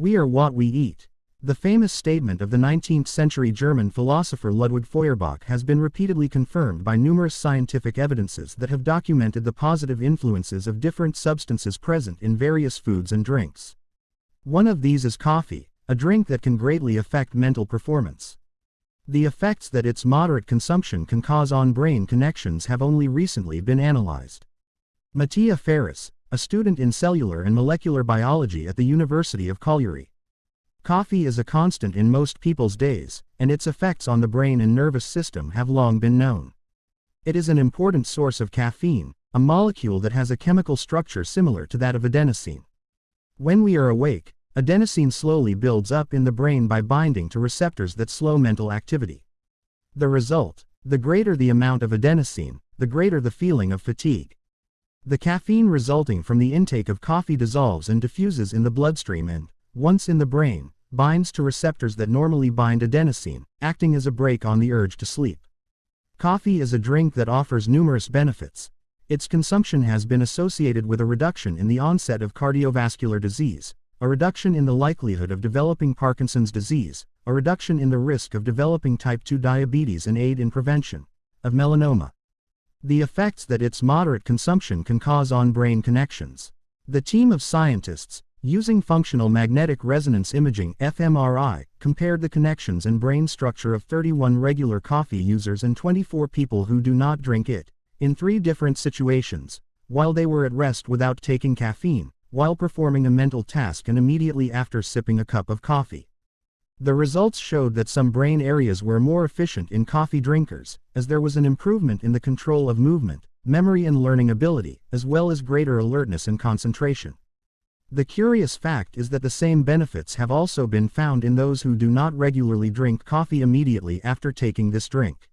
We are what we eat. The famous statement of the 19th century German philosopher Ludwig Feuerbach has been repeatedly confirmed by numerous scientific evidences that have documented the positive influences of different substances present in various foods and drinks. One of these is coffee, a drink that can greatly affect mental performance. The effects that its moderate consumption can cause on brain connections have only recently been analyzed. Mattia Ferris, a student in cellular and molecular biology at the University of Cagliari. Coffee is a constant in most people's days, and its effects on the brain and nervous system have long been known. It is an important source of caffeine, a molecule that has a chemical structure similar to that of adenosine. When we are awake, adenosine slowly builds up in the brain by binding to receptors that slow mental activity. The result, the greater the amount of adenosine, the greater the feeling of fatigue. The caffeine resulting from the intake of coffee dissolves and diffuses in the bloodstream and, once in the brain, binds to receptors that normally bind adenosine, acting as a brake on the urge to sleep. Coffee is a drink that offers numerous benefits. Its consumption has been associated with a reduction in the onset of cardiovascular disease, a reduction in the likelihood of developing Parkinson's disease, a reduction in the risk of developing type 2 diabetes and aid in prevention of melanoma. The effects that its moderate consumption can cause on brain connections. The team of scientists, using functional magnetic resonance imaging fMRI, compared the connections and brain structure of 31 regular coffee users and 24 people who do not drink it, in three different situations, while they were at rest without taking caffeine, while performing a mental task and immediately after sipping a cup of coffee. The results showed that some brain areas were more efficient in coffee drinkers, as there was an improvement in the control of movement, memory and learning ability, as well as greater alertness and concentration. The curious fact is that the same benefits have also been found in those who do not regularly drink coffee immediately after taking this drink.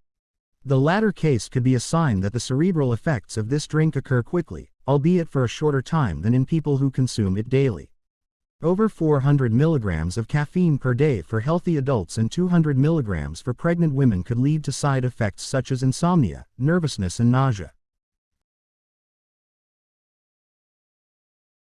The latter case could be a sign that the cerebral effects of this drink occur quickly, albeit for a shorter time than in people who consume it daily. Over 400 milligrams of caffeine per day for healthy adults and 200 milligrams for pregnant women could lead to side effects such as insomnia, nervousness and nausea.